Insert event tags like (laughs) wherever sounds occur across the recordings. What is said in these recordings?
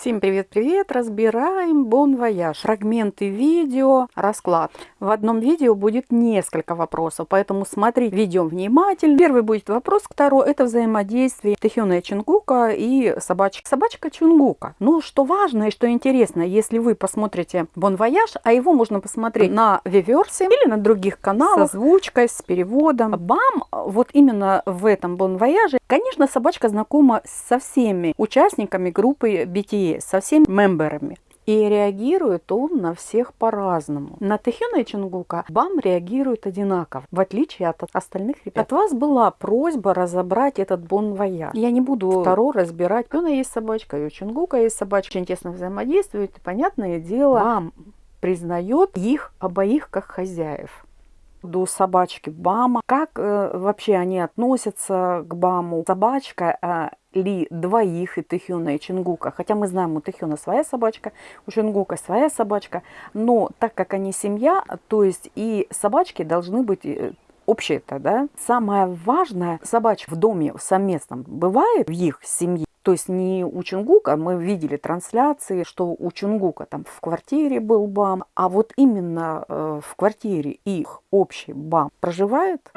Всем привет-привет! Разбираем Bon Voyage. Фрагменты видео, расклад. В одном видео будет несколько вопросов, поэтому смотри видео внимательно. Первый будет вопрос, второй это взаимодействие Тэхёна Чунгука и собачка. Собачка Чунгука. Ну, что важно и что интересно, если вы посмотрите Bon Voyage, а его можно посмотреть на Виверсе или на других каналах с озвучкой, с переводом. Бам! Вот именно в этом Bon Voyage, конечно, собачка знакома со всеми участниками группы BTS со всеми мемберами. И реагирует он на всех по-разному. На Тэхёна и Чунгука Бам реагирует одинаково, в отличие от остальных ребят. От вас была просьба разобрать этот бон воя. Я не буду второй разбирать. У есть собачка, и у Чунгука есть собачка. Очень тесно взаимодействуют. И, понятное дело, Бам признает их обоих как хозяев до собачки Бама. Как э, вообще они относятся к Баму? Собачка э, ли двоих и Тэхюна, и Чингука. Хотя мы знаем, у Тэхюна своя собачка, у Чингука своя собачка. Но так как они семья, то есть и собачки должны быть э, общие-то, да. Самое важное, собачка в доме совместном бывает в их семье. То есть не у Чунгука, мы видели трансляции, что у Чунгука там в квартире был БАМ, а вот именно э, в квартире их общий БАМ проживает.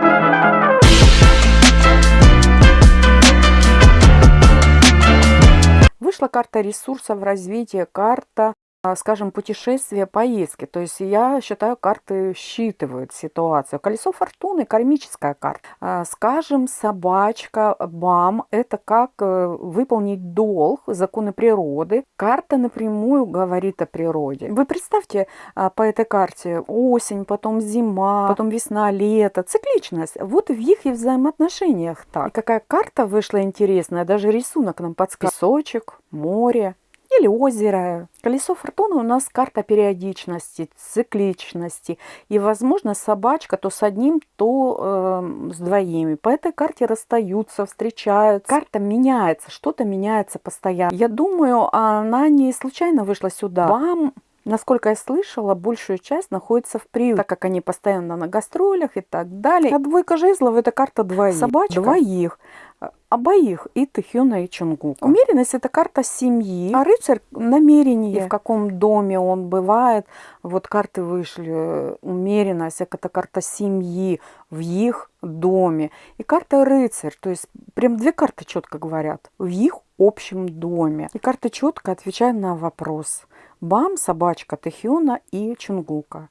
Вышла карта ресурсов развития, карта скажем, путешествия, поездки. То есть я считаю, карты считывают ситуацию. Колесо фортуны, кармическая карта. А, скажем, собачка, бам, это как э, выполнить долг, законы природы. Карта напрямую говорит о природе. Вы представьте а, по этой карте осень, потом зима, потом весна, лето, цикличность. Вот в их и взаимоотношениях так. И какая карта вышла интересная, даже рисунок нам подсказывает. Песочек, море, или озеро. Колесо фортуны у нас карта периодичности, цикличности. И, возможно, собачка то с одним, то э, с двоими. По этой карте расстаются, встречаются. Карта меняется, что-то меняется постоянно. Я думаю, она не случайно вышла сюда. Вам Насколько я слышала, большую часть находится в приюте, так как они постоянно на гастролях и так далее. А двойка жезлов – это карта двоих. Собачка. Двоих обоих, и Тэхёна, и Чунгука. Умеренность – это карта семьи, а рыцарь – намерение, и в каком доме он бывает. Вот карты вышли, умеренность – это карта семьи в их доме. И карта рыцарь, то есть прям две карты четко говорят, в их общем доме. И карта четко отвечает на вопрос. Бам, собачка Тэхёна и Чунгука.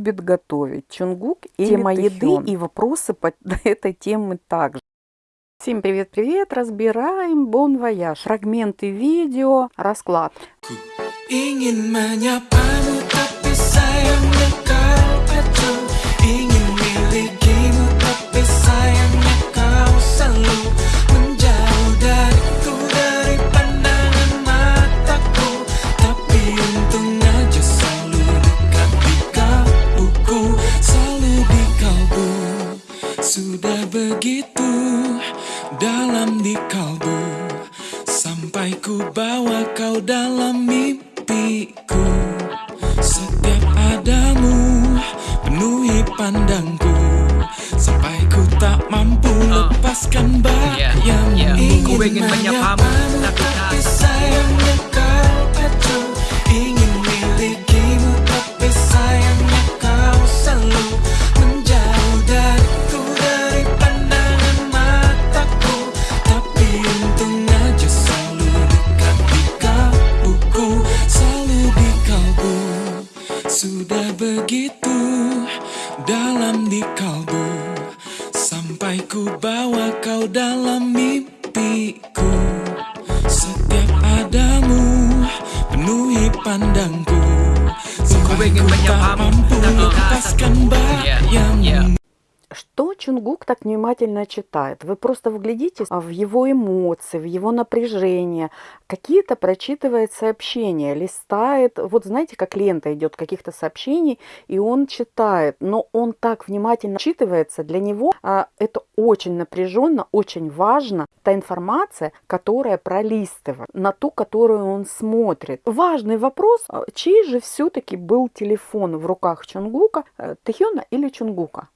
Любит готовить. Чунгук и тема еды и вопросы по (laughs) этой теме также. Всем привет-привет! Разбираем Bon Voyage. Фрагменты видео, расклад. Sudah begitu dalam di kalbu Sampai ku bawa kau dalam mimpiku. Setiap adamu penuhi pandangku Sampai ku tak mampu lepaskan bayang yang yeah. Ingin menyapam tapi sayangnya kau. di kalbu Sampai ku bawa kau dalam mimpiku. Setiap adamu penuhi pandangku. Sampai ku tak mampu lepaskan bayangmu Чунгук так внимательно читает? Вы просто вглядитесь в его эмоции, в его напряжение. Какие-то прочитывает сообщения, листает. Вот знаете, как лента идет каких-то сообщений, и он читает. Но он так внимательно читывается. Для него а, это очень напряженно, очень важно. Та информация, которая пролистывает, на ту, которую он смотрит. Важный вопрос, а, чей же все-таки был телефон в руках Чунгука, э, Тэхёна или Чунгука?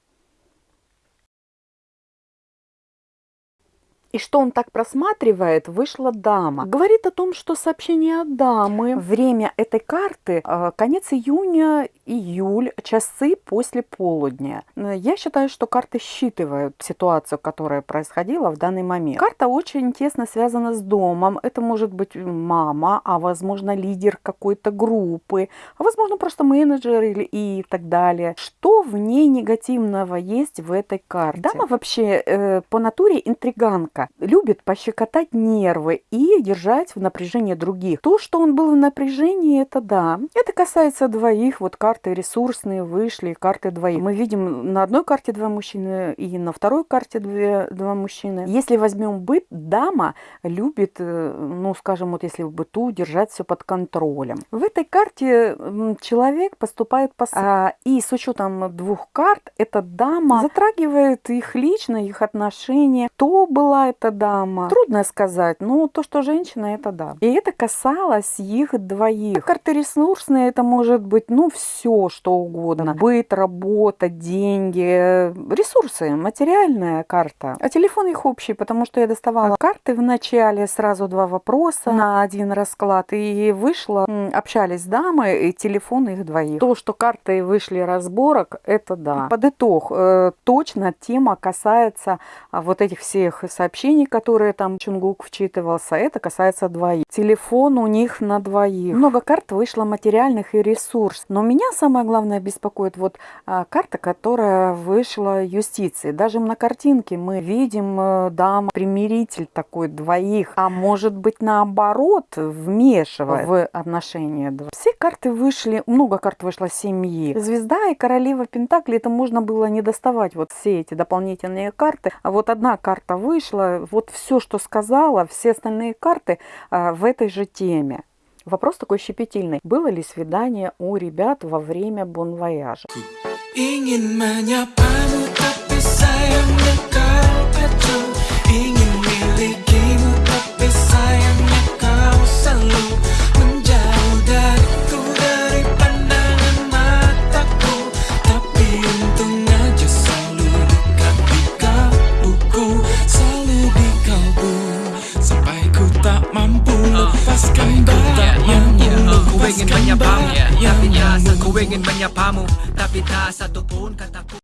И что он так просматривает, вышла дама. Говорит о том, что сообщение от дамы. Время этой карты э, конец июня, июль, часы после полудня. Я считаю, что карты считывают ситуацию, которая происходила в данный момент. Карта очень тесно связана с домом. Это может быть мама, а возможно лидер какой-то группы, а возможно просто менеджер или и так далее. Что в ней негативного есть в этой карте? Дама вообще э, по натуре интриганка любит пощекотать нервы и держать в напряжении других. То, что он был в напряжении, это да. Это касается двоих. Вот карты ресурсные вышли, карты двоих. Мы видим на одной карте два мужчины и на второй карте две, два мужчины. Если возьмем быт, дама любит, э, ну, скажем, вот если в быту держать все под контролем. В этой карте человек поступает по... А, и с учетом двух карт, эта дама затрагивает их лично, их отношения. То была эта дама? Трудно сказать, но то, что женщина, это да. И это касалось их двоих. Карты ресурсные, это может быть, ну, все, что угодно. Быт, работа, деньги, ресурсы, материальная карта. А телефон их общий, потому что я доставала карты в начале, сразу два вопроса на один расклад. И вышла, общались дамы, и телефон их двоих. То, что карты вышли разборок, это да. Под итог, э, точно тема касается а, вот этих всех сообщений сообщений, которые там Чунгук вчитывался, это касается двоих. Телефон у них на двоих. Много карт вышло материальных и ресурс. Но меня самое главное беспокоит вот а, карта, которая вышла юстиции. Даже на картинке мы видим а, дама, примиритель такой двоих. А может быть наоборот, вмешивая в отношения. Все карты вышли, много карт вышло семьи. Звезда и королева Пентакли, это можно было не доставать вот все эти дополнительные карты. А вот одна карта вышла, вот все, что сказала, все остальные карты а, в этой же теме. Вопрос такой щепетильный. Было ли свидание у ребят во время бонвояжа? Ingin Tapi tak ku ingin menyapamu. Tapi tak satu pun kataku